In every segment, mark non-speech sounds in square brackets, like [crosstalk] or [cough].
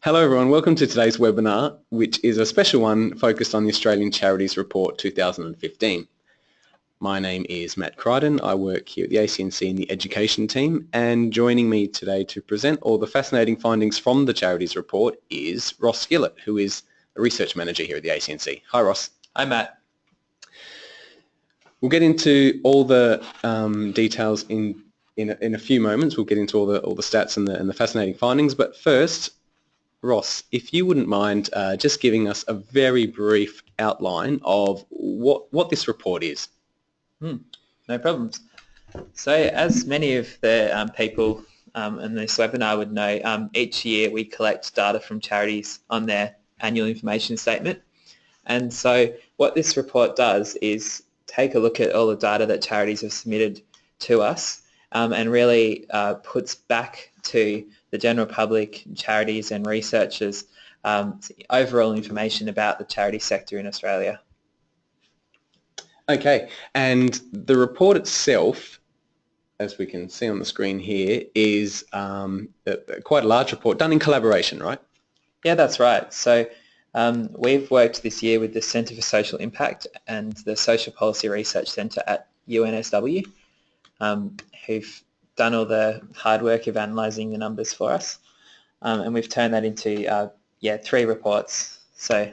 Hello everyone, welcome to today's webinar, which is a special one focused on the Australian Charities Report 2015. My name is Matt Crichton, I work here at the ACNC in the education team and joining me today to present all the fascinating findings from the Charities Report is Ross Skillett, who is a research manager here at the ACNC. Hi Ross. Hi Matt. We'll get into all the um, details in in a, in a few moments. We'll get into all the all the stats and the, and the fascinating findings, but first Ross, if you wouldn't mind uh, just giving us a very brief outline of what, what this report is. Hmm, no problems. So as many of the um, people um, in this webinar would know, um, each year we collect data from charities on their annual information statement. And so what this report does is take a look at all the data that charities have submitted to us um, and really uh, puts back to the general public, charities and researchers um, overall information about the charity sector in Australia. Okay, and the report itself, as we can see on the screen here, is um, quite a large report done in collaboration, right? Yeah, that's right. So um, we've worked this year with the Centre for Social Impact and the Social Policy Research Centre at UNSW, um, who've done all the hard work of analysing the numbers for us, um, and we've turned that into uh, yeah three reports. So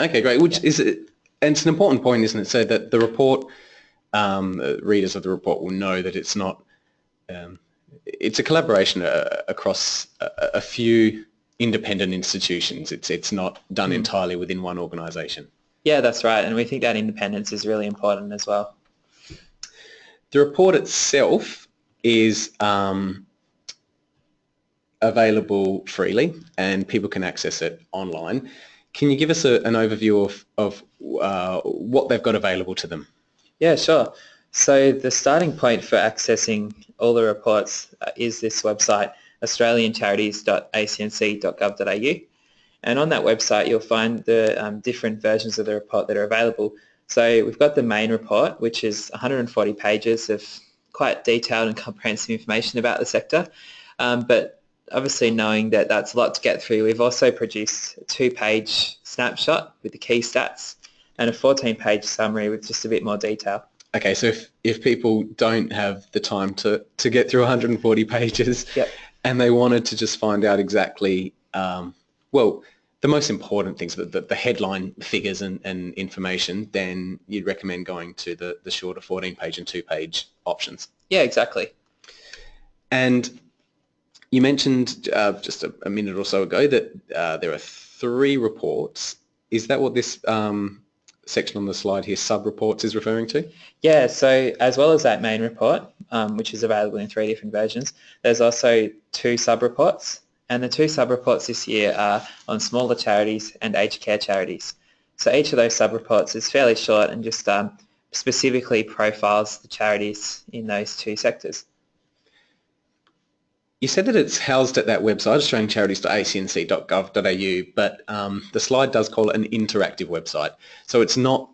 okay, great. Which yeah. is it? And it's an important point, isn't it? So that the report um, readers of the report will know that it's not. Um, it's a collaboration uh, across a, a, few independent institutions. It's it's not done mm. entirely within one organisation. Yeah, that's right, and we think that independence is really important as well. The report itself is um, available freely and people can access it online. Can you give us a, an overview of, of uh, what they've got available to them? Yeah, sure. So the starting point for accessing all the reports uh, is this website, australiancharities.acnc.gov.au. And on that website, you'll find the um, different versions of the report that are available. So we've got the main report, which is 140 pages of quite detailed and comprehensive information about the sector. Um, but obviously knowing that that's a lot to get through, we've also produced a two-page snapshot with the key stats and a 14-page summary with just a bit more detail. Okay, so if, if people don't have the time to, to get through 140 pages yep. and they wanted to just find out exactly, um, well, the most important things, the, the, the headline figures and, and, information, then you'd recommend going to the, the shorter 14-page and two-page options. Yeah, exactly. And you mentioned uh, just a, a, minute or so ago that uh, there are three reports. Is that what this um, section on the slide here, sub-reports, is referring to? Yeah, so as well as that main report, um, which is available in three different versions, there's also two sub-reports and the two sub-reports this year are on smaller charities and aged care charities. So each of those sub-reports is fairly short and just um, specifically profiles the charities in those two sectors. You said that it's housed at that website, australiancharities.acnc.gov.au, but um, the slide does call it an interactive website. So it's not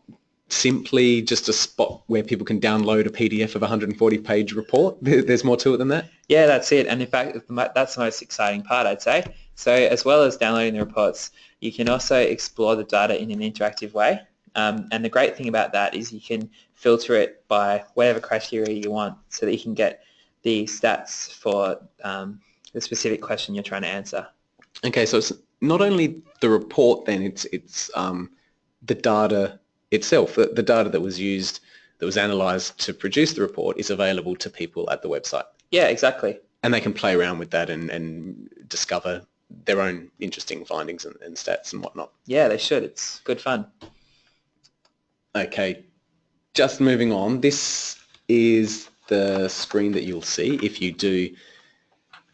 simply just a spot where people can download a PDF of a 140 page report? [laughs] There's more to it than that? Yeah, that's it. And in fact, that's the most exciting part, I'd say. So as well as downloading the reports, you can also explore the data in an interactive way. Um, and the great thing about that is you can filter it by whatever criteria you want so that you can get the stats for um, the specific question you're trying to answer. Okay, so it's not only the report then, it's, it's um, the data itself, the, the data that was used, that was analysed to produce the report is available to people at the website. Yeah, exactly. And they can play around with that and, and discover their own interesting findings and, and stats and whatnot. Yeah, they should. It's good fun. Okay, just moving on. This is the screen that you'll see if you do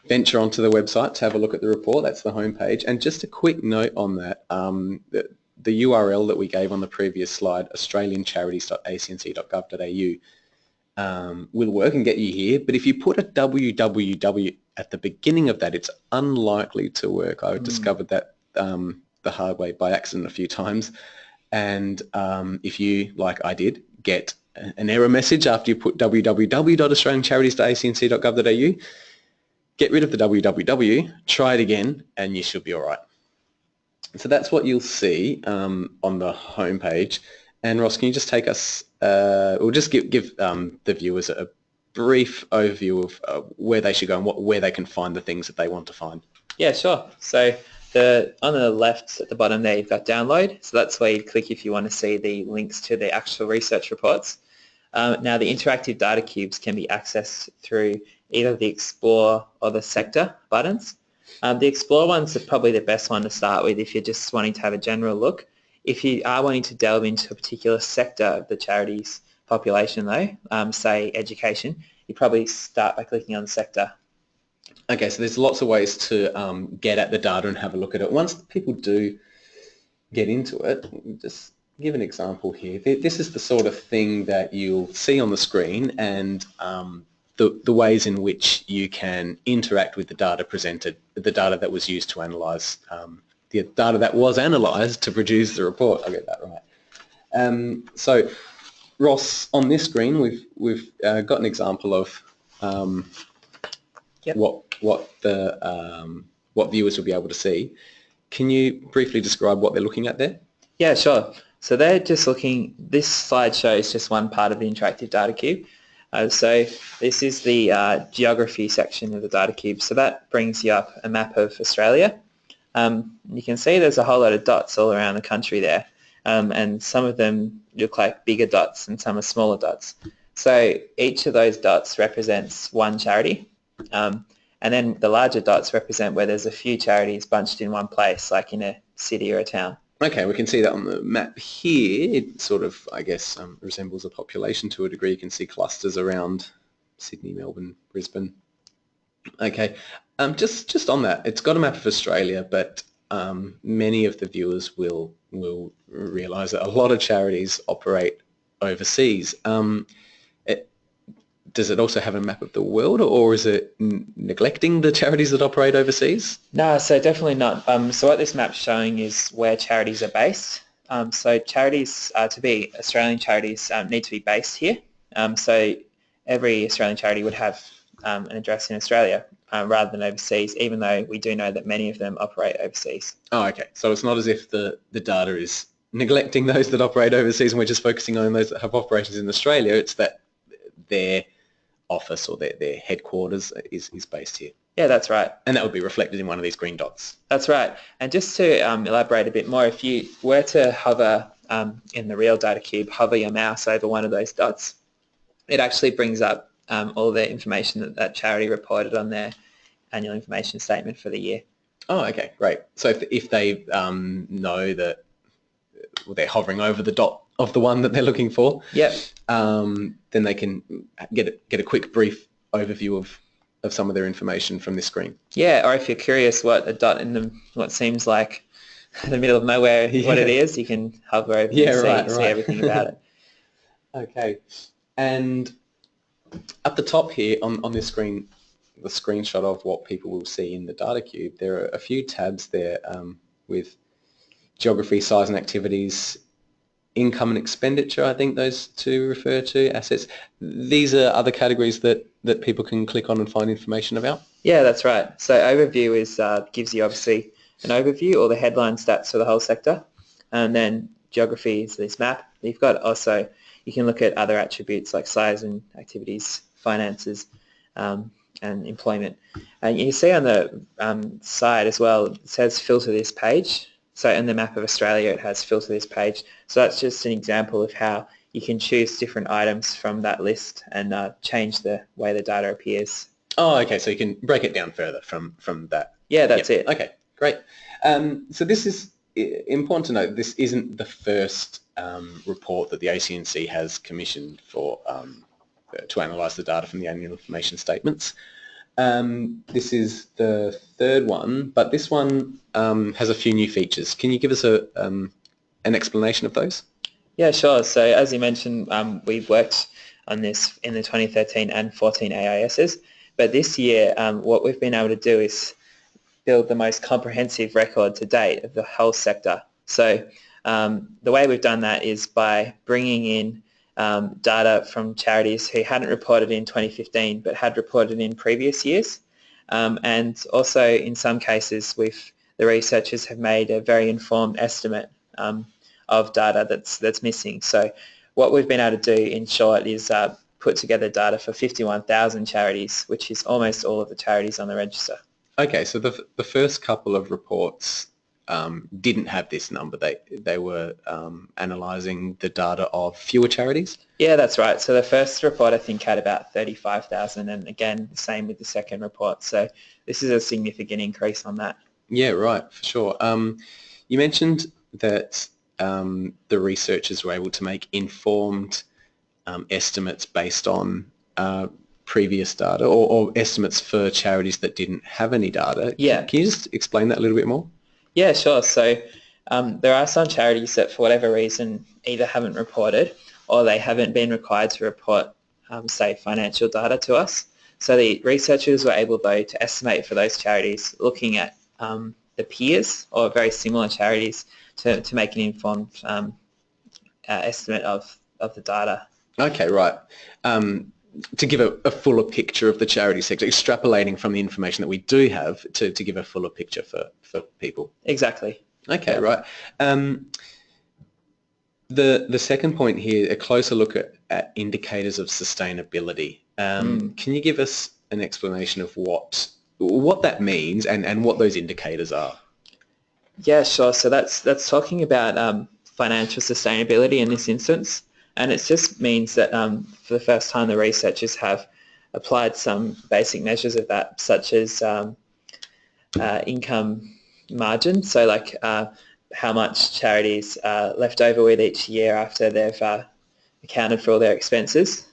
venture onto the website to have a look at the report. That's the home page. And just a quick note on that. Um, the URL that we gave on the previous slide, australiancharities.acnc.gov.au, um, will work and get you here. But if you put a www at the beginning of that, it's unlikely to work. I mm. discovered that um, the hard way by accident a few times. And um, if you, like I did, get an error message after you put www.australiancharities.acnc.gov.au, get rid of the www, try it again, and you should be all right. So that's what you'll see um, on the homepage. And Ross, can you just take us, uh, or just give, give um, the viewers a brief overview of uh, where they should go and what, where they can find the things that they want to find? Yeah, sure. So the on the left at the bottom there, you've got download. So that's where you click if you want to see the links to the actual research reports. Um, now the interactive data cubes can be accessed through either the Explore or the Sector buttons. Um, the Explore one's are probably the best one to start with if you're just wanting to have a general look. If you are wanting to delve into a particular sector of the charity's population though, um, say education, you probably start by clicking on sector. Okay, so there's lots of ways to um, get at the data and have a look at it. Once people do get into it, just give an example here. This is the sort of thing that you'll see on the screen and um, the, the ways in which you can interact with the data presented, the data that was used to analyse, um, the data that was analysed to produce the report. I'll get that right. Um, so Ross, on this screen, we've we've uh, got an example of um, yep. what what the um, what viewers will be able to see. Can you briefly describe what they're looking at there? Yeah, sure. So they're just looking. This slide shows just one part of the interactive data cube. Uh, so this is the uh, geography section of the data cube. So that brings you up a map of Australia. Um, you can see there's a whole lot of dots all around the country there um, and some of them look like bigger dots and some are smaller dots. So each of those dots represents one charity. Um, and then the larger dots represent where there's a few charities bunched in one place, like in a city or a town. Okay, we can see that on the map here. It sort of, I guess, um, resembles a population to a degree. You can see clusters around Sydney, Melbourne, Brisbane. Okay, um, just just on that, it's got a map of Australia, but um, many of the viewers will will realise that a lot of charities operate overseas. Um, does it also have a map of the world, or is it neglecting the charities that operate overseas? No, so definitely not. Um, so what this map's showing is where charities are based. Um, so charities, uh, to be Australian charities, um, need to be based here. Um, so every Australian charity would have um, an address in Australia uh, rather than overseas, even though we do know that many of them operate overseas. Oh, okay. So it's not as if the, the data is neglecting those that operate overseas and we're just focusing on those that have operations in Australia. It's that their office or their, their headquarters is, is based here. Yeah, that's right. And that would be reflected in one of these green dots. That's right. And just to um, elaborate a bit more, if you were to hover um, in the real data cube, hover your mouse over one of those dots, it actually brings up um, all the information that that charity reported on their annual information statement for the year. Oh, okay, great. So if, if they um, know that they're hovering over the dot of the one that they're looking for, yep. Um, then they can get a, get a quick brief overview of, of some of their information from this screen. Yeah, or if you're curious what a dot in the what seems like [laughs] the middle of nowhere, yeah. what it is, you can hover over yeah, and see, right, see everything about it. [laughs] okay, and at the top here on, on this screen, the screenshot of what people will see in the data cube, there are a few tabs there um, with geography, size and activities, income and expenditure, I think those two refer to, assets. These are other categories that, that people can click on and find information about? Yeah, that's right. So overview is uh, gives you obviously an overview or the headline stats for the whole sector. And then geography is this map. You've got also, you can look at other attributes like size and activities, finances, um, and employment. And you see on the um, side as well, it says filter this page. So in the map of Australia, it has filter this page. So that's just an example of how you can choose different items from that list and uh, change the way the data appears. Oh, okay. So you can break it down further from, from that. Yeah, that's yep. it. Okay, great. Um, so this is important to note. This isn't the first um, report that the ACNC has commissioned for um, to analyse the data from the annual information statements. Um, this is the third one, but this one um, has a few new features. Can you give us a, um, an explanation of those? Yeah, sure. So as you mentioned, um, we've worked on this in the 2013 and 14 AISs, but this year um, what we've been able to do is build the most comprehensive record to date of the whole sector. So um, the way we've done that is by bringing in um, data from charities who hadn't reported in 2015 but had reported in previous years. Um, and also in some cases, we've, the researchers have made a very informed estimate um, of data that's, that's missing. So what we've been able to do in short is uh, put together data for 51,000 charities, which is almost all of the charities on the register. Okay, so the, the first couple of reports um, didn't have this number. They they were um, analysing the data of fewer charities. Yeah, that's right. So the first report I think had about 35,000 and again, the same with the second report. So this is a significant increase on that. Yeah, right, for sure. Um, you mentioned that um, the researchers were able to make informed um, estimates based on uh, previous data or, or, estimates for charities that didn't have any data. Yeah. Can you just explain that a little bit more? Yeah, sure. So um, there are some charities that for whatever reason either haven't reported or they haven't been required to report, um, say, financial data to us. So the researchers were able, though, to estimate for those charities looking at um, the peers or very similar charities to, to make an informed um, uh, estimate of, of the data. Okay, right. Um, to give a, a, fuller picture of the charity sector, extrapolating from the information that we do have to, to give a fuller picture for, for people. Exactly. Okay, yeah. right. Um, the the second point here, a closer look at, at indicators of sustainability. Um, mm. Can you give us an explanation of what what that means and, and what those indicators are? Yeah, sure. So that's that's talking about um, financial sustainability in this instance. And it just means that um, for the first time the researchers have applied some basic measures of that, such as um, uh, income margin, so like uh, how much charities are left over with each year after they've uh, accounted for all their expenses,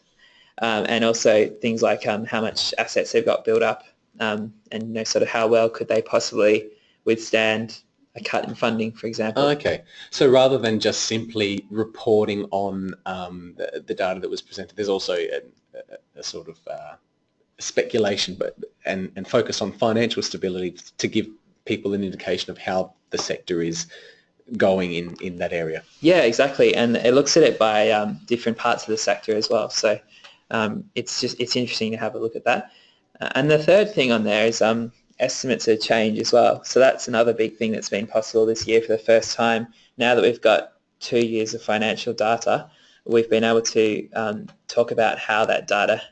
um, and also things like um, how much assets they've got built up, um, and you know, sort of how well could they possibly withstand a cut in funding, for example. Okay, so rather than just simply reporting on um, the, the, data that was presented, there's also a, a, a sort of uh, speculation, but and, and focus on financial stability to give people an indication of how the sector is going in, in that area. Yeah, exactly, and it looks at it by um, different parts of the sector as well. So um, it's just it's interesting to have a look at that. Uh, and the third thing on there is um, estimates of change as well. So that's another big thing that's been possible this year for the first time. Now that we've got two years of financial data, we've been able to um, talk about how that data,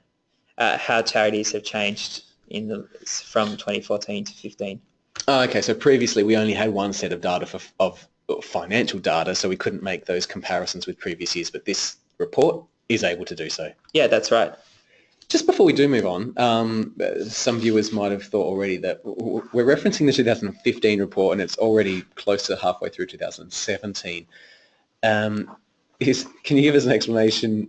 uh, how charities have changed in the, from 2014 to 15. Oh, okay, so previously we only had one set of data for, of financial data, so we couldn't make those comparisons with previous years, but this report is able to do so. Yeah, that's right. Just before we do move on, um, some viewers might have thought already that we're referencing the 2015 report and it's already close to halfway through 2017. Um, is, can you give us an explanation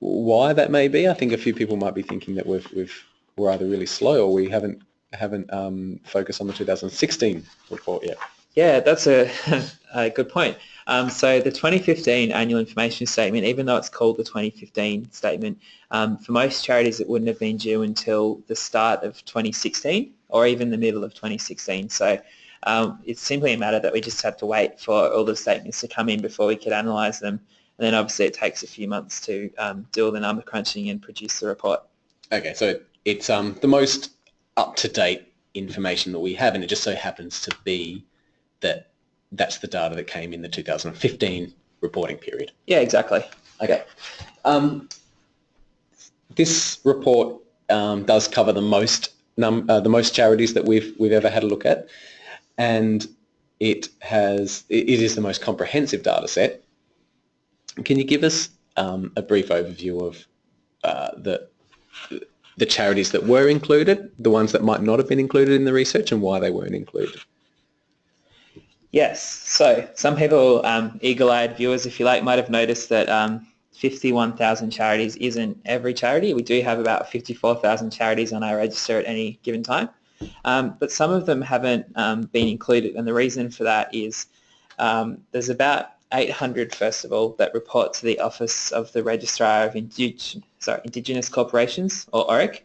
why that may be? I think a few people might be thinking that we've, we've, we're either really slow or we haven't, haven't um, focused on the 2016 report yet. Yeah, that's a, [laughs] a good point. Um, so the 2015 annual information statement, even though it's called the 2015 statement, um, for most charities it wouldn't have been due until the start of 2016 or even the middle of 2016. So um, it's simply a matter that we just had to wait for all the statements to come in before we could analyse them. And then obviously it takes a few months to um, do all the number crunching and produce the report. Okay, so it's um, the most up-to-date information that we have and it just so happens to be that that's the data that came in the 2015 reporting period. Yeah, exactly. Okay. Um, this report um, does cover the most num- uh, the most charities that we've we've ever had a look at, and it has it is the most comprehensive data set. Can you give us um, a brief overview of uh, the the charities that were included, the ones that might not have been included in the research, and why they weren't included? Yes. So some people, um, eagle-eyed viewers, if you like, might have noticed that um, 51,000 charities isn't every charity. We do have about 54,000 charities on our register at any given time. Um, but some of them haven't um, been included. And the reason for that is um, there's about 800, first of all, that report to the Office of the Registrar of Indig- sorry, Indigenous Corporations, or ORIC.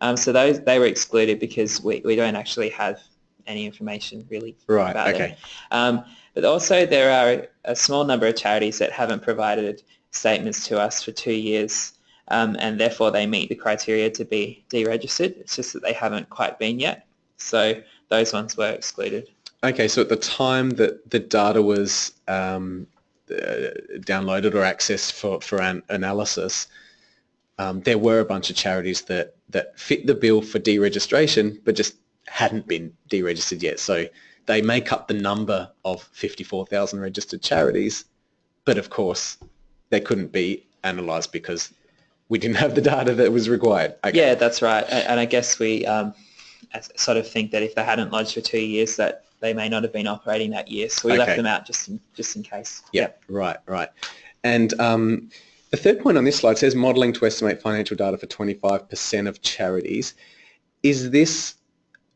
Um, so those they were excluded because we, we don't actually have any information really right, about okay. them. Um, but also there are a small number of charities that haven't provided statements to us for two years. um, and therefore they meet the criteria to be deregistered. It's just that they haven't quite been yet. So those ones were excluded. Okay, so at the time that the data was um, uh, downloaded or accessed for, for an analysis, um, there were a bunch of charities that, that fit the bill for deregistration but just hadn't been deregistered yet. So they make up the number of 54,000 registered charities, but of course they couldn't be analysed because we didn't have the data that was required. Okay. Yeah, that's right. And I guess we um, sort of think that if they hadn't lodged for two years, that they may not have been operating that year. So we okay. left them out just in, just in case. Yeah, yep. right, right. And um, the third point on this slide says modelling to estimate financial data for 25% of charities. Is this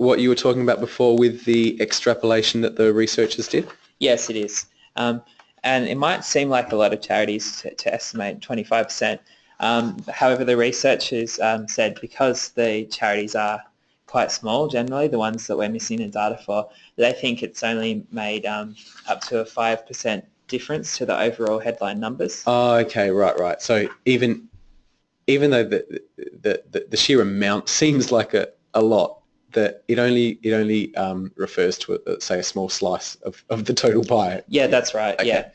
what you were talking about before with the extrapolation that the researchers did? Yes, it is. Um, and it might seem like a lot of charities to, to estimate 25%. Um, however, the researchers um, said because the charities are quite small generally, the ones that we're missing the data for, they think it's only made um, up to a 5% difference to the overall headline numbers. Oh, okay, right, right. So even even though the the, the, the sheer amount [laughs] seems like a, a lot, that it only it only um, refers to a, say a small slice of, of the total pie. Yeah, that's right. Okay. Yeah.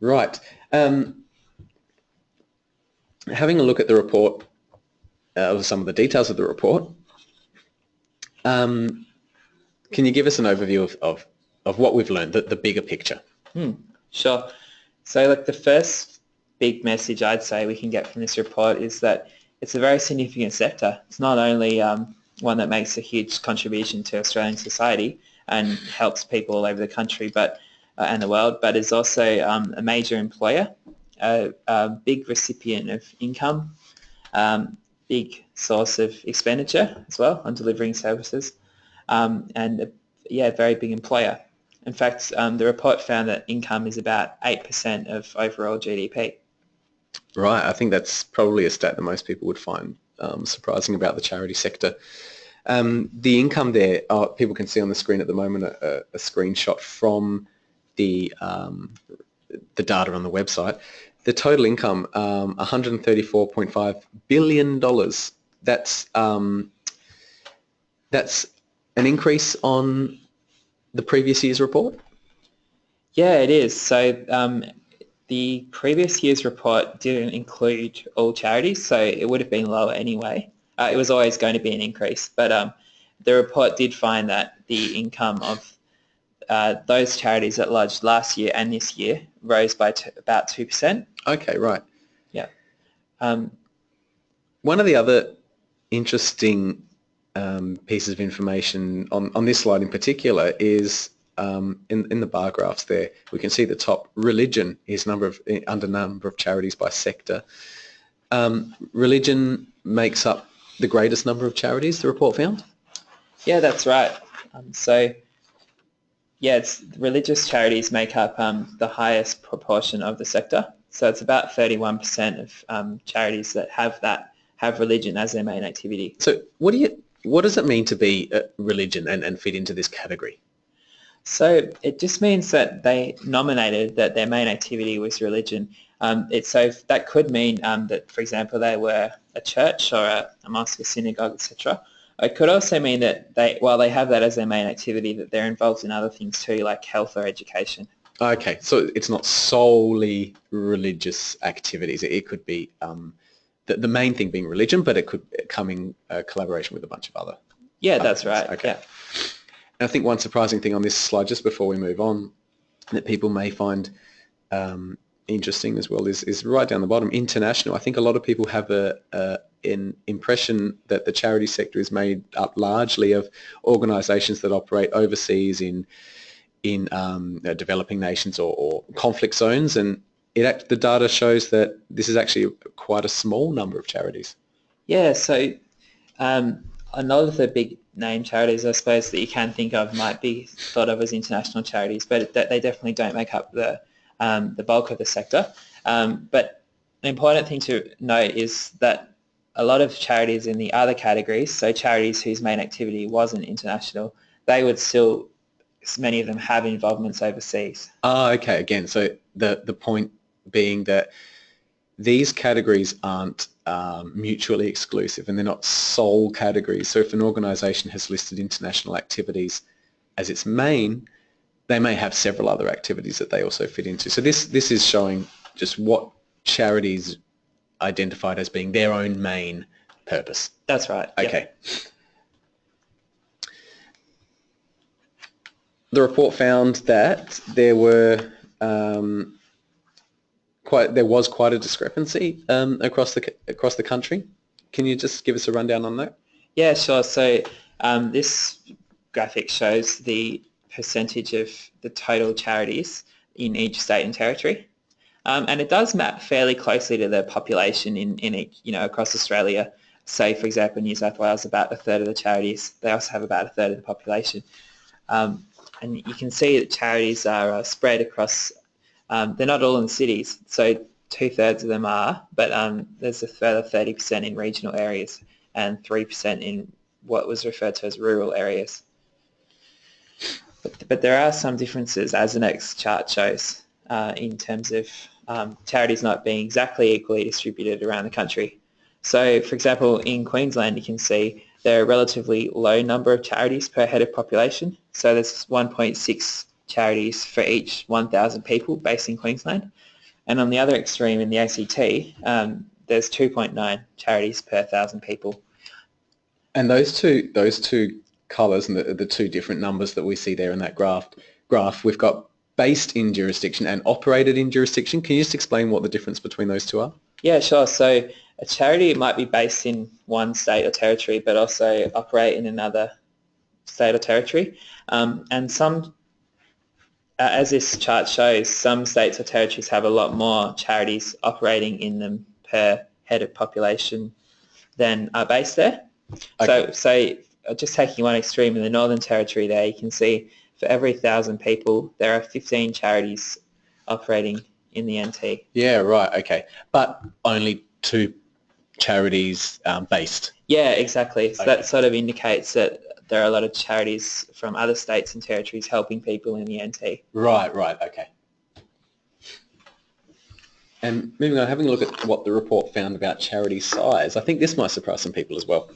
Right. Um, having a look at the report uh, some of the details of the report. Um, can you give us an overview of, of, of what we've learned, the, the bigger picture? Hmm, sure. So like the first big message I'd say we can get from this report is that it's a very significant sector. It's not only um, one that makes a huge contribution to Australian society and helps people all over the country but uh, and the world, but is also um, a major employer, a, a, big recipient of income, um, big source of expenditure as well on delivering services, um, and a, yeah, very big employer. In fact, um, the report found that income is about 8% of overall GDP. Right, I think that's probably a stat that most people would find um, surprising about the charity sector. Um, the income there, oh, people can see on the screen at the moment a, a screenshot from the um, the data on the website the total income, um, $134.5 billion. That's, um, that's an increase on the previous year's report? Yeah, it is. So um, the previous year's report didn't include all charities, so it would have been lower anyway. Uh, it was always going to be an increase, but um, the report did find that the income of uh, those charities that lodged last year and this year rose by t- about 2%. Okay, right. Yeah. Um, One of the other interesting um, pieces of information on, on this slide in particular is um, in, in the bar graphs there, we can see the top religion is number of under number of charities by sector. Um, religion makes up the greatest number of charities, the report found? Yeah, that's right. Um, so yeah, it's religious charities make up um, the highest proportion of the sector. So it's about 31% of um, charities that have that have religion as their main activity. So what do you what does it mean to be a religion and, and fit into this category? So it just means that they nominated that their main activity was religion. Um, it, so that could mean um, that, for example, they were a church or a, a mosque, a synagogue, etc. It could also mean that they, while they have that as their main activity, that they're involved in other things too, like health or education. Okay, so it's not solely religious activities. It could be um, the, the main thing being religion, but it could come in uh, collaboration with a bunch of other. Yeah, that's right. Okay. Yeah. I think one surprising thing on this slide, just before we move on, that people may find um, interesting as well is, is right down the bottom, international. I think a lot of people have a, a an impression that the charity sector is made up largely of organisations that operate overseas in in um, uh, developing nations or, or, conflict zones, and it the data shows that this is actually quite a small number of charities. Yeah, so um, a lot of the big name charities, I suppose, that you can think of might be thought of as international charities, but they definitely don't make up the um, the bulk of the sector. Um, but an important thing to note is that a lot of charities in the other categories, so charities whose main activity wasn't international, they would still, many of them have involvements overseas. Oh, okay. Again, so the, the point being that these categories aren't um, mutually exclusive and they're not sole categories. So if an organisation has listed international activities as its main, they may have several other activities that they also fit into. So this, this is showing just what charities identified as being their own main purpose. That's right. yep. Okay. The report found that there were um, quite there was quite a discrepancy um, across the across the country. Can you just give us a rundown on that? Yeah, sure. So um, this graphic shows the percentage of the total charities in each state and territory. Um, and it does map fairly closely to the population in, in each, you know, across Australia. Say, for example, New South Wales, about a third of the charities, they also have about a third of the population. Um, and you can see that charities are uh, spread across, um, they're not all in cities, so two-thirds of them are, but um, there's a further 30% in regional areas and 3% in what was referred to as rural areas. But, but there are some differences, as the next chart shows, uh, in terms of um, charities not being exactly equally distributed around the country. So, for example, in Queensland, you can see there are a relatively low number of charities per head of population. So there's 1.6 charities for each 1,000 people based in Queensland. And on the other extreme in the ACT, um, there's 2.9 charities per 1,000 people. And those two those two colours and the, the two different numbers that we see there in that graph, graph, we've got based in jurisdiction and operated in jurisdiction. Can you just explain what the difference between those two are? Yeah, sure. So a charity might be based in one state or territory, but also operate in another state or territory. Um, and some, uh, as this chart shows, some states or territories have a lot more charities operating in them per head of population than are based there. Okay. So, say, uh, just taking one extreme in the Northern Territory there, you can see for every thousand people, there are 15 charities operating in the NT. Yeah, right. Okay, but only two charities um, based. Yeah, exactly. So Okay. that sort of indicates that there are a lot of charities from other states and territories helping people in the NT. Right, right. Okay. And moving on, having a look at what the report found about charity size, I think this might surprise some people as well.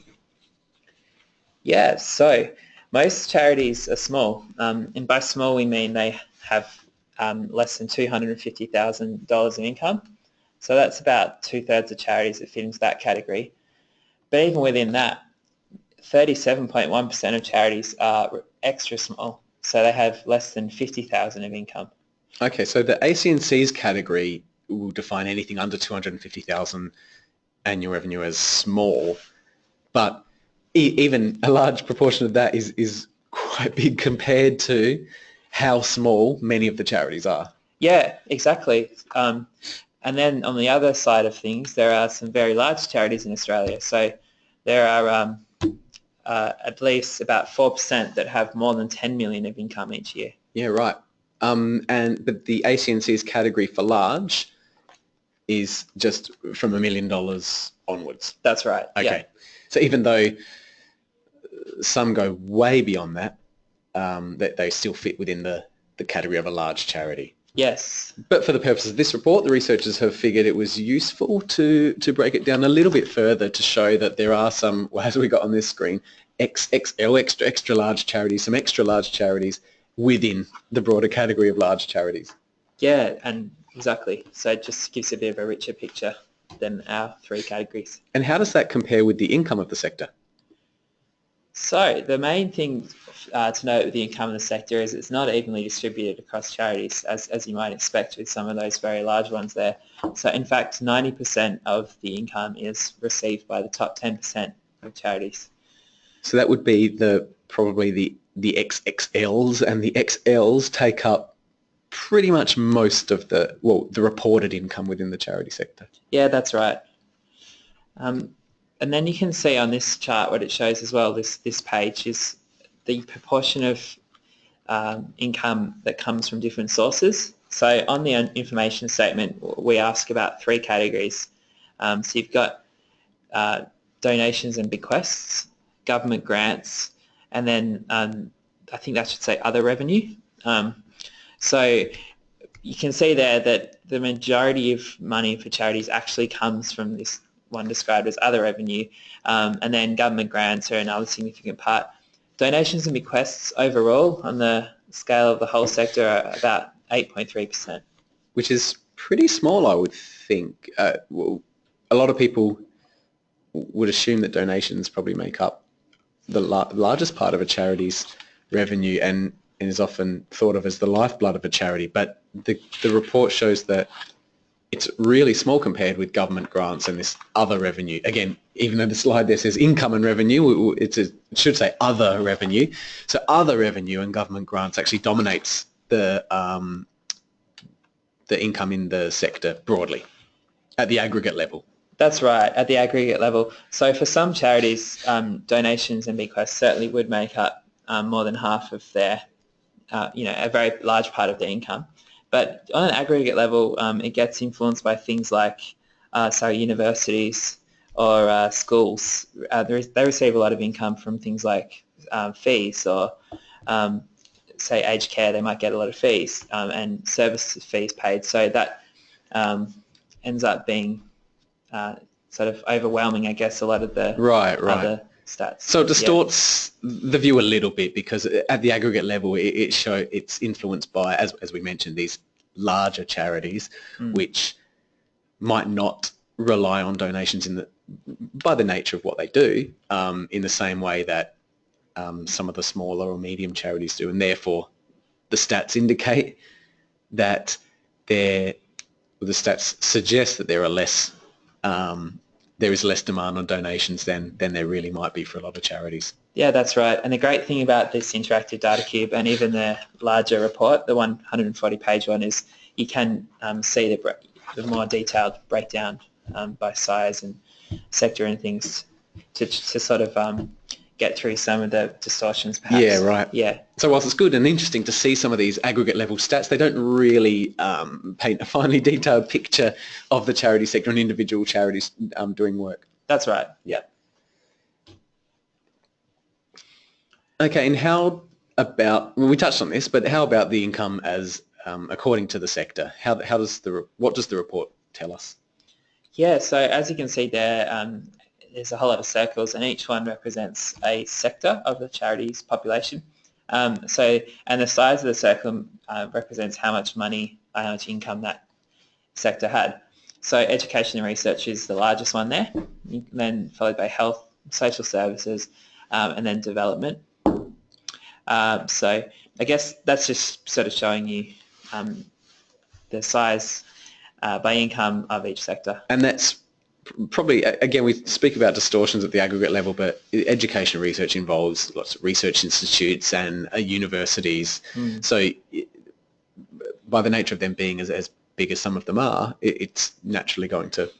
Yeah, so most charities are small. Um, and by small, we mean they have um, less than $250,000 in income. So that's about two-thirds of charities that fit into that category. But even within that, 37.1% of charities are extra small. So they have less than 50,000 of income. Okay, so the ACNC's category will define anything under 250,000 annual revenue as small, but e- even a large proportion of that is, is quite big compared to how small many of the charities are. Yeah, exactly. Um, and then on the other side of things, there are some very large charities in Australia. So there are um, uh, at least about 4% that have more than 10 million of income each year. Yeah, right. Um, and but the ACNC's category for large is just from a million dollars onwards. That's right. Okay. Yeah. So even though some go way beyond that, um, that they still fit within the, the category of a large charity. Yes. But for the purposes of this report, the researchers have figured it was useful to, to break it down a little bit further to show that there are some, [laughs] well, as we got on this screen, XXL, extra, extra large charities, some extra large charities within the broader category of large charities. Yeah, and exactly. So it just gives a bit of a richer picture than our three categories. And how does that compare with the income of the sector? So the main thing uh, to note with the income in the sector is it's not evenly distributed across charities, as, as you might expect with some of those very large ones there. So in fact, 90% of the income is received by the top 10% of charities. So that would be the probably the the XXLs, and the XLs take up pretty much most of the well the reported income within the charity sector. Yeah, that's right. Um, and then you can see on this chart what it shows as well, this, this page is the proportion of um, income that comes from different sources. So on the information statement, we ask about three categories. Um, so you've got uh, donations and bequests, government grants, and then um, I think that should say other revenue. Um, so you can see there that the majority of money for charities actually comes from this one described as other revenue, um, and then government grants are another significant part. Donations and bequests overall on the scale of the whole sector are about 8.3%. Which is pretty small, I would think. Uh, a lot of people would assume that donations probably make up the la- largest part of a charity's revenue and, and is often thought of as the lifeblood of a charity. But the, the report shows that it's really small compared with government grants and this other revenue. Again, even though the slide there says income and revenue, it's a, it should say other revenue. So other revenue and government grants actually dominates the um, the income in the sector broadly at the aggregate level. That's right, at the aggregate level. So for some charities, um, donations and bequests certainly would make up um, more than half of their, uh, you know, a very large part of their income. But on an aggregate level, um, it gets influenced by things like, uh, sorry, universities or uh, schools. Uh, they receive a lot of income from things like um, fees or, um, say, aged care. They might get a lot of fees um, and service fees paid. So that um, ends up being uh, sort of overwhelming, I guess, a lot of the right, right. other stats. So it distorts yeah. the view a little bit because at the aggregate level, it, it show it's influenced by, as, as we mentioned, these larger charities, mm. which might not rely on donations in the by the nature of what they do um, in the same way that um, some of the smaller or medium charities do, and therefore the stats indicate that there the stats suggest that there are less um, there is less demand on donations than than there really might be for a lot of charities. Yeah, that's right. And the great thing about this interactive data cube and even the larger report, the 140 page one, is you can um, see the, the, more detailed breakdown um, by size and sector and things to, to sort of um, get through some of the distortions perhaps. Yeah, right. Yeah. So whilst it's good and interesting to see some of these aggregate level stats, they don't really um, paint a [laughs] finely detailed picture of the charity sector and individual charities um, doing work. That's right. Yeah. Okay, and how about, well, we touched on this, but how about the income as um, according to the sector? How, how does the, what does the report tell us? Yeah, so as you can see there, um, there's a whole lot of circles and each one represents a sector of the charity's population. Um, so, and the size of the circle uh, represents how much money, how much income that sector had. So education and research is the largest one there, then followed by health, social services, um, and then development. Um, so I guess that's just sort of showing you um, the size uh, by income of each sector. And that's probably again we speak about distortions at the aggregate level, but education research involves lots of research institutes and uh, universities. Mm. So by the nature of them being as, as big as some of them are, it, it's naturally going to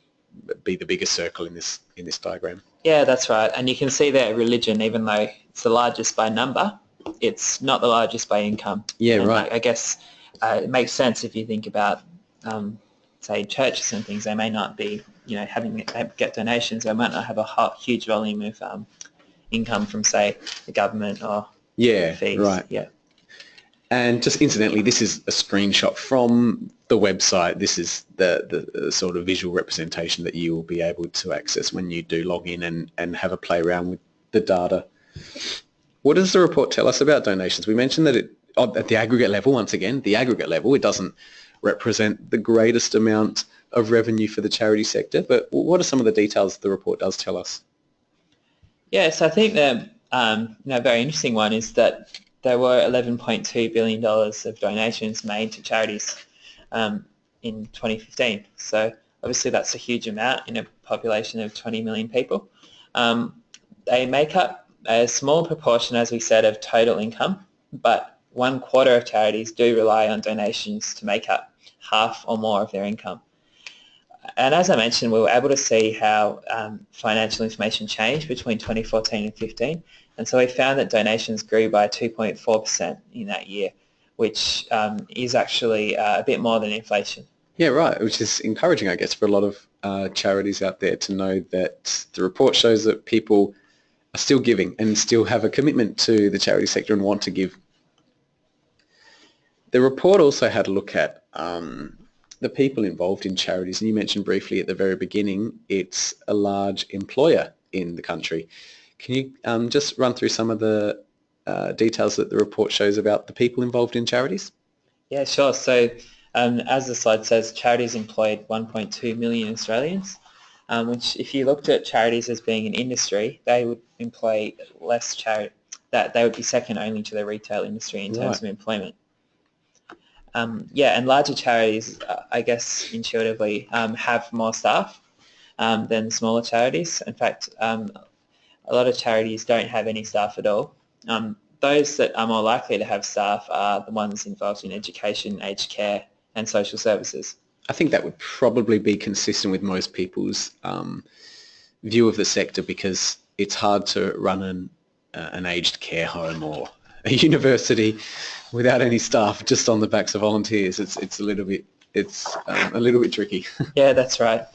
be the biggest circle in this in this diagram. Yeah, that's right. And you can see that religion, even though it's the largest by number, it's not the largest by income. Yeah, and right. I, I guess uh, it makes sense if you think about, um, say, churches and things. They may not be you know, having get donations, they might not have a huge volume of um, income from, say, the government or yeah, fees. right. Yeah. And just incidentally, this is a screenshot from the website. This is the, the, the, sort of visual representation that you will be able to access when you do log in and, and have a play around with the data. What does the report tell us about donations? We mentioned that it, at the aggregate level, once again, the aggregate level, it doesn't represent the greatest amount of revenue for the charity sector. But what are some of the details the report does tell us? Yes, I think the um, you know, very interesting one is that there were $11.2 billion of donations made to charities um, in 2015. So obviously that's a huge amount in a population of 20 million people. Um, they make up a small proportion, as we said, of total income, but one quarter of charities do rely on donations to make up half or more of their income and as I mentioned, we were able to see how um, financial information changed between 2014 and 15. And so we found that donations grew by 2.4% in that year, which um, is actually uh, a bit more than inflation. Yeah, right, which is encouraging, I guess, for a lot of uh, charities out there to know that the report shows that people are still giving and still have a commitment to the charity sector and want to give. The report also had a look at um, the people involved in charities, and you mentioned briefly at the very beginning, it's a large employer in the country. Can you um, just run through some of the uh, details that the report shows about the people involved in charities? Yeah, sure. So um, as the slide says, charities employed 1.2 million Australians, um, which if you looked at charities as being an industry, they would employ less charity, that they would be second only to the retail industry in terms right. of employment. Um, yeah, and larger charities, uh, I guess intuitively, um, have more staff um, than smaller charities. In fact, um, a lot of charities don't have any staff at all. Um, those that are more likely to have staff are the ones involved in education, aged care and social services. I think that would probably be consistent with most people's um, view of the sector because it's hard to run an, uh, an aged care home or a [laughs] university without any staff, just on the backs of volunteers. It's it's a little bit it's um, a little bit tricky. [laughs] yeah, that's right.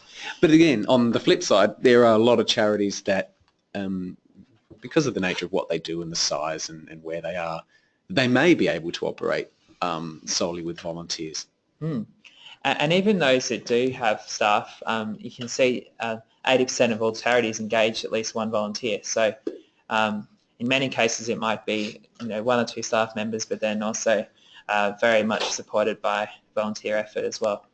But again, on the flip side, there are a lot of charities that, um, because of the nature of what they do and the size and, and where they are, they may be able to operate um, solely with volunteers. Hmm. And even those that do have staff, um, you can see uh, 80% of all charities engage at least one volunteer. So um, in many cases it might be you know one or two staff members, but then also uh, very much supported by volunteer effort as well.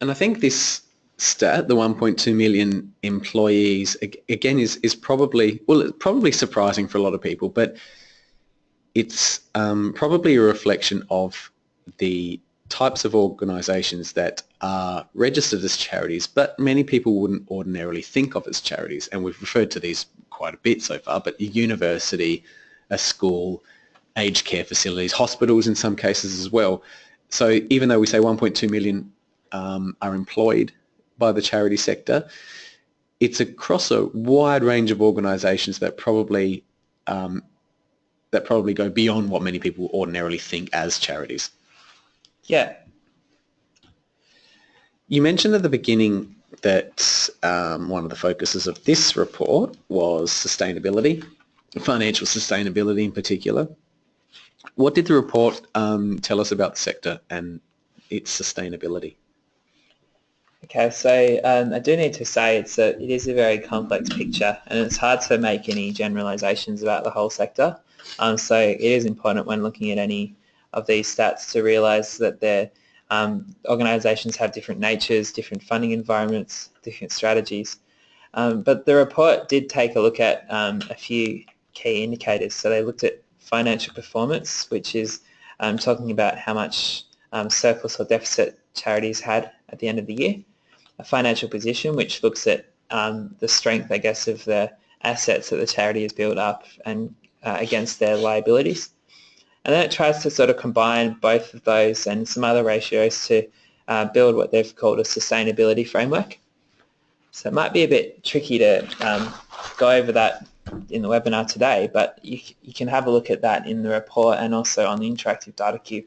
And I think this stat, the 1.2 million employees, again is is probably well probably surprising for a lot of people, but it's um, probably a reflection of the types of organisations that are registered as charities, but many people wouldn't ordinarily think of as charities, and we've referred to these quite a bit so far, but a university, a school, aged care facilities, hospitals in some cases as well. So even though we say 1.2 million um, are employed by the charity sector, it's across a wide range of organisations that probably um, that probably go beyond what many people ordinarily think as charities. Yeah. You mentioned at the beginning that um, one of the focuses of this report was sustainability, financial sustainability in particular. What did the report um, tell us about the sector and its sustainability? Okay, so um, I do need to say it's a, it is a very complex picture and it's hard to make any generalizations about the whole sector. Um, so it is important when looking at any of these stats to realise that their um, organisations have different natures, different funding environments, different strategies. Um, but the report did take a look at um, a few key indicators. So they looked at financial performance, which is um, talking about how much um, surplus or deficit charities had at the end of the year. A financial position, which looks at um, the strength, I guess, of the assets that the charity has built up and uh, against their liabilities. And then it tries to sort of combine both of those and some other ratios to uh, build what they've called a sustainability framework. So it might be a bit tricky to um, go over that in the webinar today, but you, you can have a look at that in the report and also on the interactive data cube.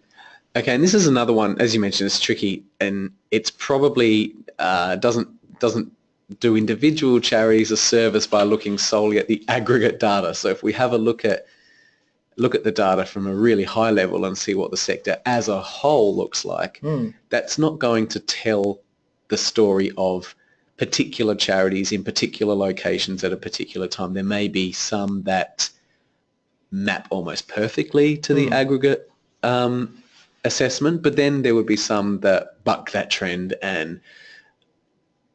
Okay, and this is another one, as you mentioned, it's tricky and it's probably uh, doesn't doesn't do individual charities a service by looking solely at the [laughs] aggregate data. So if we have a look at look at the data from a really high level and see what the sector as a whole looks like, mm. that's not going to tell the story of particular charities in particular locations at a particular time. There may be some that map almost perfectly to the mm. aggregate um, assessment, but then there would be some that buck that trend and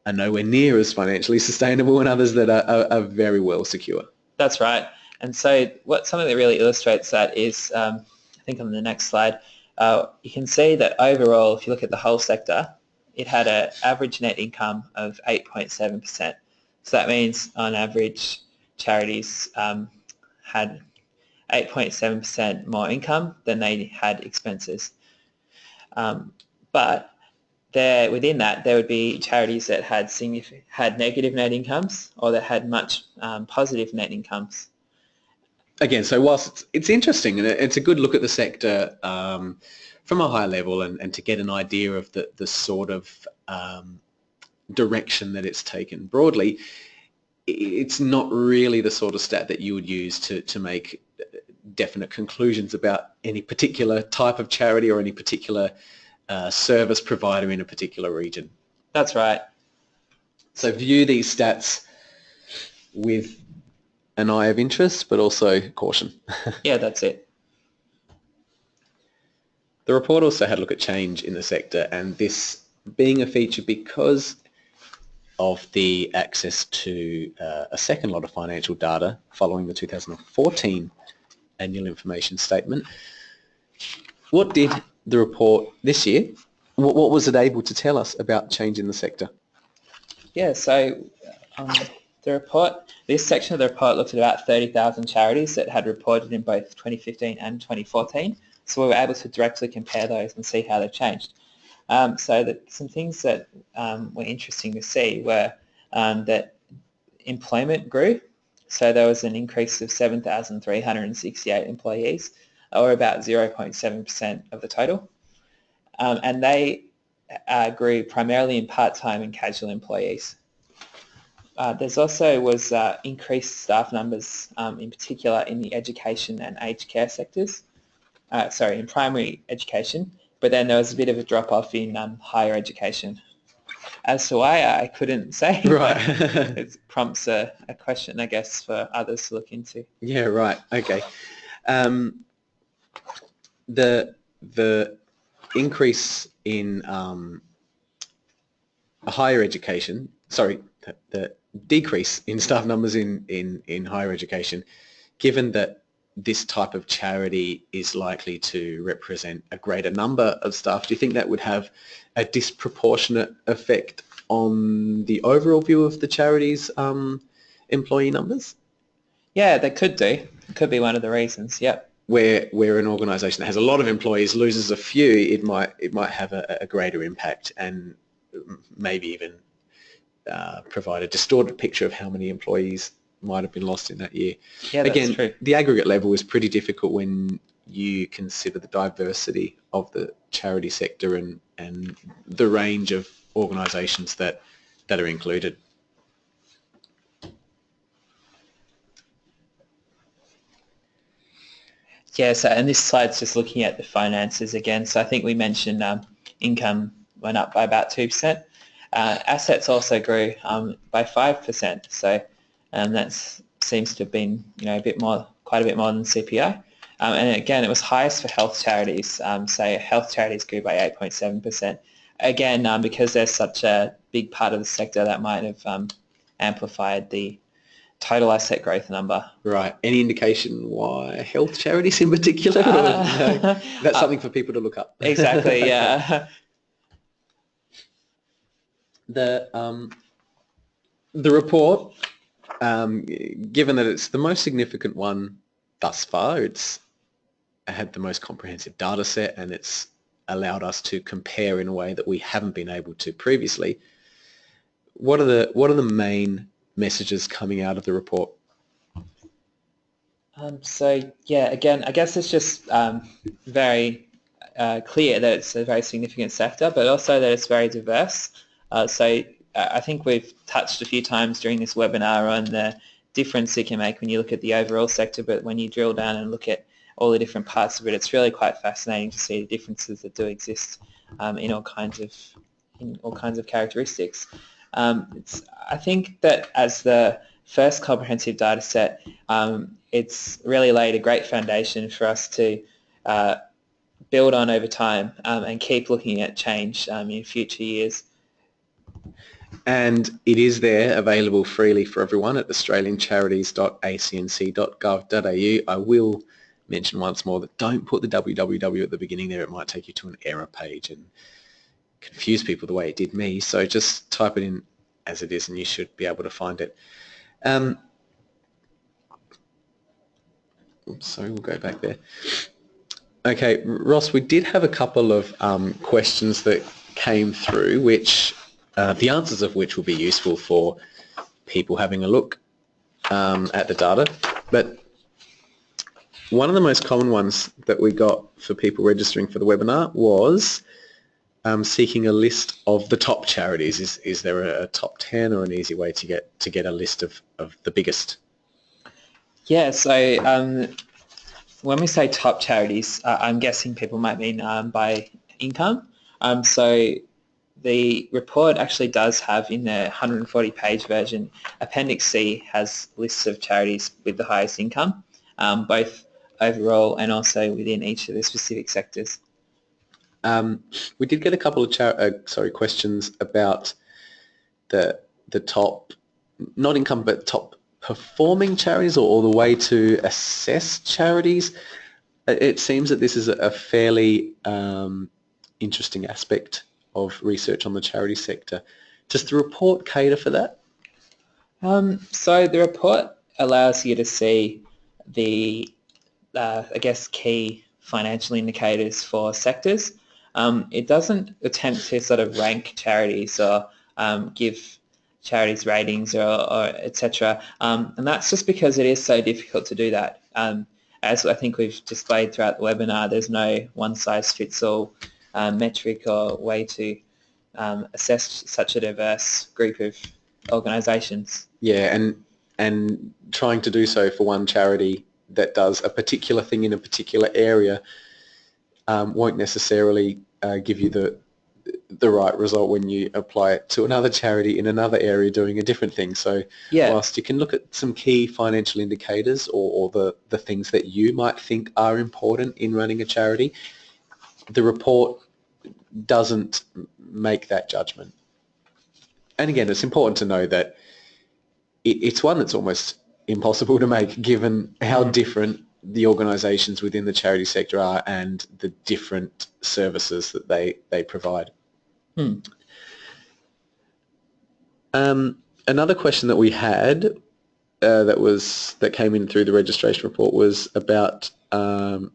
are nowhere near as financially sustainable [laughs] and others that are, are, are very well secure. That's right. And so what something that really illustrates that is, um, I think on the next slide, uh, you can see that overall, if you look at the whole sector, it had an average net income of 8.7%. So that means on average, charities um, had 8.7% more income than they had expenses. Um, but there, within that, there would be charities that had had negative net incomes or that had much um, positive net incomes again, so whilst it's, it's interesting and it's a good look at the sector um, from a high level and, and to get an idea of the, the sort of um, direction that it's taken broadly, it's not really the sort of stat that you would use to, to make definite conclusions about any particular type of charity or any particular uh, service provider in a particular region. That's right. So view these stats with an eye of interest, but also caution. [laughs] Yeah, that's it. The report also had a look at change in the sector and this being a feature because of the access to uh, a second lot of financial data following the 2014 annual information statement. What did the report this year, what, what was it able to tell us about change in the sector? Yeah, so um, the report, this section of the report looked at about 30,000 charities that had reported in both 2015 and 2014. So we were able to directly compare those and see how they've changed. Um, so that some things that um, were interesting to see were um, that employment grew. So there was an increase of 7,368 employees, or about 0.7% of the total. Um, and they uh, grew primarily in part-time and casual employees. Uh, there's also was uh, increased staff numbers, um, in particular in the education and aged care sectors uh, sorry, in primary education, but then there was a bit of a drop-off in um, higher education. As to why, I couldn't [laughs] say. Right. [laughs] it prompts a, a question, I guess, for others to look into. Yeah, right. Okay. Um, the the increase in um, higher education, sorry, the, the decrease in staff numbers in, in, in higher education, given that this type of charity is likely to represent a greater number of staff, do you think that would have a disproportionate effect on the overall view of the charity's um, employee numbers? Yeah, they could do. It could be one of the reasons. Yep. Where where an organisation that has a lot of employees loses a few, it might it might have a, a greater impact and maybe even uh, provide a distorted picture of how many employees might have been lost in that year. Yeah, that's Again, true. the aggregate level is pretty difficult when you consider the diversity of the charity sector and, and the range of organisations that, that are included. Yeah, so and this slide's just looking at the finances again. So I think we mentioned um, income went up by about 2%. Uh, assets also grew um, by 5%. So um, that seems to have been, you know, a bit more, quite a bit more than CPI. Um, and again, it was highest for health charities. Um, so health charities grew by 8.7%. Again, um, because they're such a big part of the sector, that might have um, amplified the total asset growth number. Right. Any indication why health charities in particular? [laughs] [laughs] Uh, no? That's something for people to look up. Exactly, [laughs] yeah. The um, the report, um, given that it's the most significant one thus far, it's had the most comprehensive data set and it's allowed us to compare in a way that we haven't been able to previously. What are the what are the main messages coming out of the report? Um, so yeah, again, I guess it's just um, very uh, clear that it's a very significant sector, but also that it's very diverse. Uh, so uh, I think we've touched a few times during this webinar on the difference it can make when you look at the overall sector, but when you drill down and look at all the different parts of it, it's really quite fascinating to see the differences that do exist um, in all kinds of in all kinds of characteristics. Um, I think that as the first comprehensive data set, um, it's really laid a great foundation for us to uh, build on over time um, and keep looking at change um, in future years. And it is there available freely for everyone at australiancharities.acnc.gov.au. I will mention once more that don't put the www at the beginning there. It might take you to an error page and confuse people the way it did me. So just type it in as it is and you should be able to find it. Um, oops, sorry, we'll go back there. Okay, Ross, we did have a couple of um, questions that came through, which uh, the answers of which will be useful for people having a look um, at the data. But one of the most common ones that we got for people registering for the webinar was um, seeking a list of the top charities. Is, is there a, top 10 or an easy way to get to get a list of, of the biggest? Yeah, so um, when we say top charities, uh, I'm guessing people might mean um, by income. Um, so the report actually does have in the 140 page version, Appendix C has lists of charities with the highest income, um, both overall and also within each of the specific sectors. Um, we did get a couple of uh, sorry questions about the the top, not income, but top performing charities or, or the way to assess charities. It seems that this is a fairly um, interesting aspect of research on the charity sector. Does the report cater for that? Um, so the report allows you to see the, uh, I guess, key financial indicators for sectors. Um, it doesn't attempt to sort of rank charities or um, give charities ratings or, or etc. Um, and that's just because it is so difficult to do that. Um, as I think we've displayed throughout the webinar, there's no one-size-fits-all uh, metric or way to um, assess such a diverse group of organisations. Yeah, and and trying to do so for one charity that does a particular thing in a particular area um, won't necessarily uh, give you the the right result when you apply it to another charity in another area doing a different thing. So yeah. whilst you can look at some key financial indicators or, or the, the things that you might think are important in running a charity, the report doesn't make that judgment. And again, it's important to know that it, it's one that's almost impossible to make given how mm. different the organisations within the charity sector are and the different services that they, they provide. Hmm. Um, another question that we had uh, that was that came in through the registration report was about um,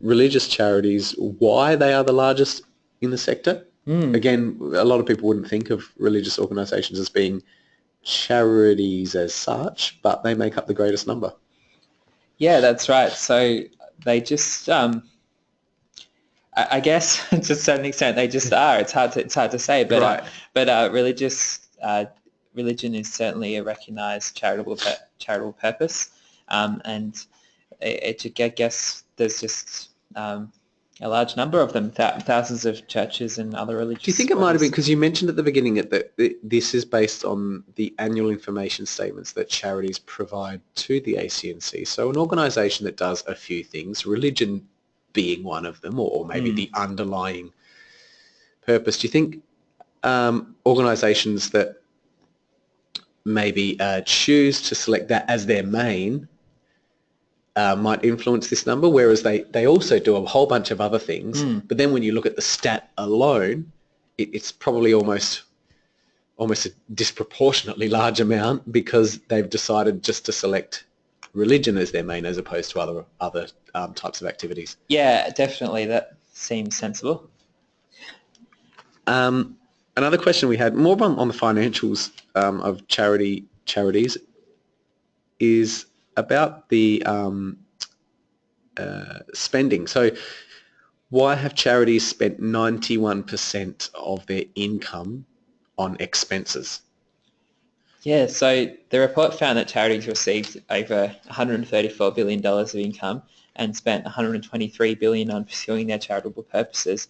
religious charities, why they are the largest in the sector. Mm. Again, a lot of people wouldn't think of religious organisations as being charities as such, but they make up the greatest number. Yeah, that's right. So they just, um, I, I, guess, [laughs] to a certain extent, they just are. It's hard to it's hard to say, but uh, right. uh, but uh, religious uh, religion is certainly a recognised charitable charitable purpose, um, and it, it, I guess there's just um, a large number of them, th- thousands of churches and other religious. Do you think it might have been because you mentioned at the beginning that this is based on the annual information statements that charities provide to the ACNC? So an organisation that does a few things, religion being one of them, or maybe mm. the underlying purpose. Do you think um, organisations that maybe uh, choose to select that as their main uh, might influence this number, whereas they, they also do a whole bunch of other things. Mm. But then when you look at the stat alone, it, it's probably almost almost a disproportionately large amount because they've decided just to select religion as their main as opposed to other other um, types of activities. Yeah, definitely. That seems sensible. Um, another question we had, more on, on the financials um, of charity charities, is about the um, uh, spending. So why have charities spent 91% of their income on expenses? Yeah, so the report found that charities received over $134 billion of income and spent 123 billion on pursuing their charitable purposes.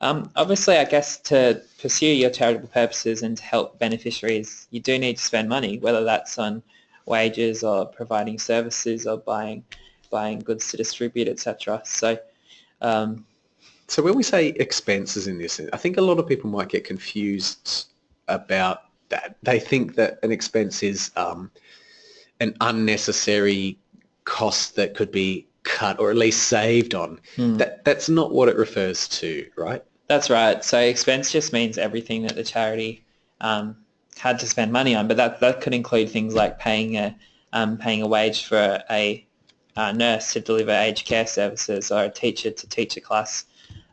Um, obviously, I guess to pursue your charitable purposes and to help beneficiaries, you do need to spend money, whether that's on wages or providing services or buying buying goods to distribute, etc. So, um, so when we say expenses in this, I think a lot of people might get confused about that. They think that an expense is um, an unnecessary cost that could be cut or at least saved on. Hmm. That that's not what it refers to, right? That's right. So expense just means everything that the charity um, had to spend money on, but that that could include things like paying a um, paying a wage for a, a, nurse to deliver aged care services or a teacher to teach a class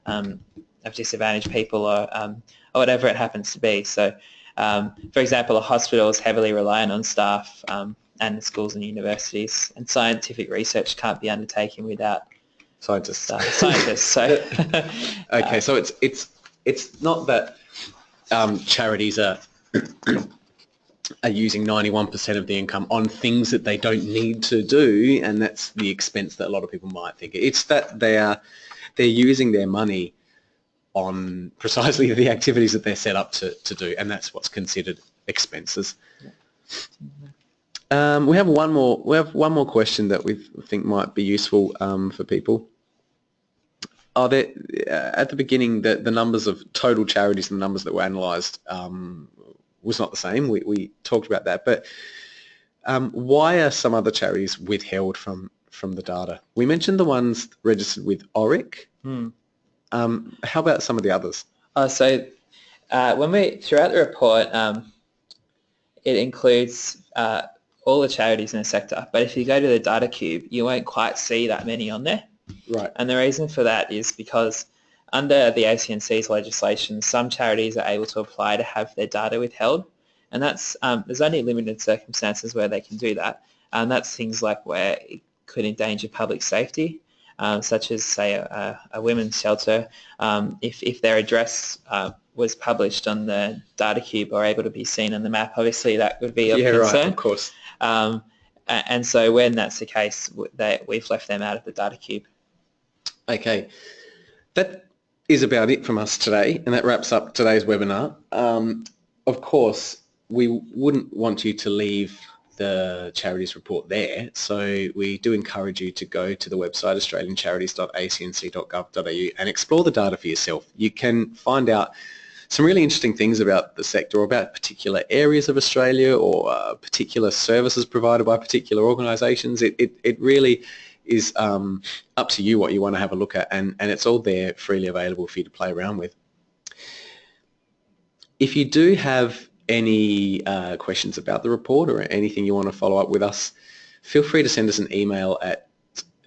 um, of disadvantaged people or um, or whatever it happens to be. So, um, for example, a hospital is heavily reliant on staff um, and schools and universities, and scientific research can't be undertaken without scientists. Uh, scientists. So, [laughs] okay, so it's it's it's not that um, charities are [clears throat] are using 91% of the income on things that they don't need to do and that's the expense that a lot of people might think. It's that they are they're using their money on precisely the activities that they're set up to, to do, and that's what's considered expenses. Um, we have one more. We have one more question that we think might be useful um, for people. Are there uh, at the beginning the, the numbers of total charities and the numbers that were analysed um, was not the same. We, we talked about that, but um, why are some other charities withheld from from the data? We mentioned the ones registered with ORIC. Hmm. Um, how about some of the others? Uh, so uh, when we throughout the report, um, it includes uh, all the charities in the sector. But if you go to the data cube, you won't quite see that many on there. Right. And the reason for that is because under the ACNC's legislation, some charities are able to apply to have their data withheld. And that's um, there's only limited circumstances where they can do that. And that's things like where it could endanger public safety, um, such as say a, a women's shelter. Um, if, if their address uh, was published on the data cube or able to be seen on the map, obviously that would be of yeah, concern. right. Of course. Um, and so when that's the case, they, we've left them out of the data cube. Okay. That is about it from us today, and that wraps up today's webinar. Um, of course, we wouldn't want you to leave the charities report there, so we do encourage you to go to the website australiancharities.acnc.gov.au and explore the data for yourself. You can find out some really interesting things about the sector or about particular areas of Australia or uh, particular services provided by particular organisations. It, it, it really is um, up to you what you want to have a look at and, and it's all there freely available for you to play around with. If you do have any uh, questions about the report or anything you want to follow up with us, feel free to send us an email at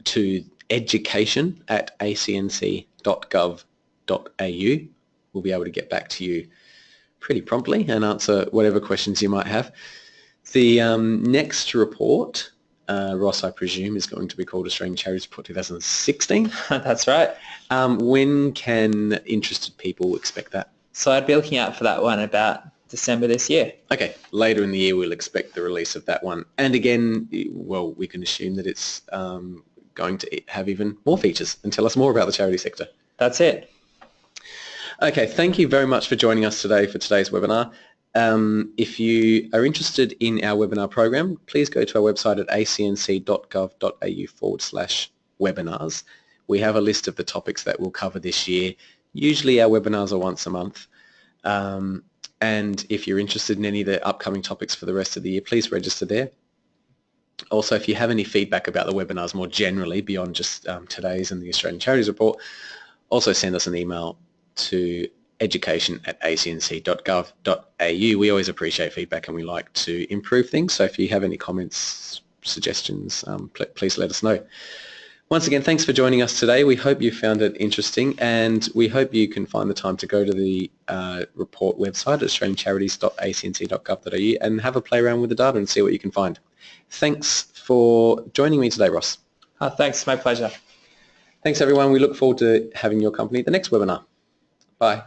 to education at acnc.gov.au. We'll be able to get back to you pretty promptly and answer whatever questions you might have. The um, next report uh, Ross, I presume, is going to be called Australian Charities Report 2016. [laughs] that's right. Um, when can interested people expect that? So I'd be looking out for that one about December this year. Okay, later in the year we'll expect the release of that one. And again, well, we can assume that it's um, going to have even more features and tell us more about the charity sector. That's it. Okay, thank you very much for joining us today for today's webinar. Um, if you are interested in our webinar program, please go to our website at acnc.gov.au forward slash webinars. We have a list of the topics that we'll cover this year. Usually our webinars are once a month. Um, and if you're interested in any of the upcoming topics for the rest of the year, please register there. Also, if you have any feedback about the webinars more generally beyond just um, today's and the Australian Charities Report, also send us an email to education at acnc.gov.au. We always appreciate feedback and we like to improve things. So if you have any comments, suggestions, um, pl- please let us know. Once again, thanks for joining us today. We hope you found it interesting and we hope you can find the time to go to the uh, report website at australiancharities.acnc.gov.au and have a play around with the data and see what you can find. Thanks for joining me today, Ross. Oh, thanks. My pleasure. Thanks, everyone. We look forward to having your company at the next webinar. Bye.